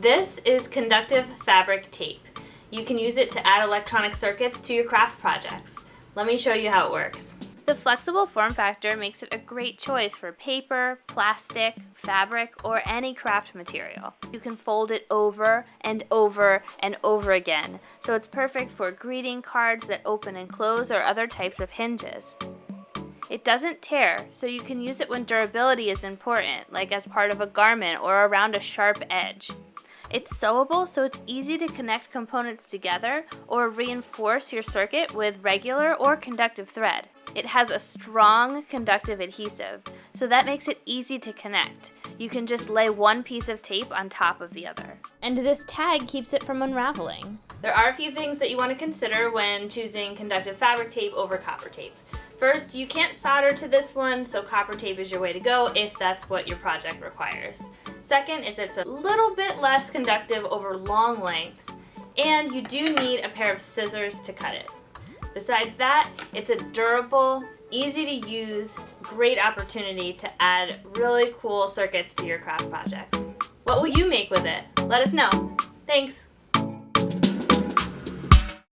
This is conductive fabric tape. You can use it to add electronic circuits to your craft projects. Let me show you how it works. The flexible form factor makes it a great choice for paper, plastic, fabric, or any craft material. You can fold it over and over and over again, so it's perfect for greeting cards that open and close or other types of hinges. It doesn't tear, so you can use it when durability is important, like as part of a garment or around a sharp edge. It's sewable, so it's easy to connect components together or reinforce your circuit with regular or conductive thread. It has a strong conductive adhesive, so that makes it easy to connect. You can just lay one piece of tape on top of the other. And this tag keeps it from unraveling. There are a few things that you want to consider when choosing conductive fabric tape over copper tape. First, you can't solder to this one, so copper tape is your way to go if that's what your project requires. Second is it's a little bit less conductive over long lengths, and you do need a pair of scissors to cut it. Besides that, it's a durable, easy to use, great opportunity to add really cool circuits to your craft projects. What will you make with it? Let us know. Thanks!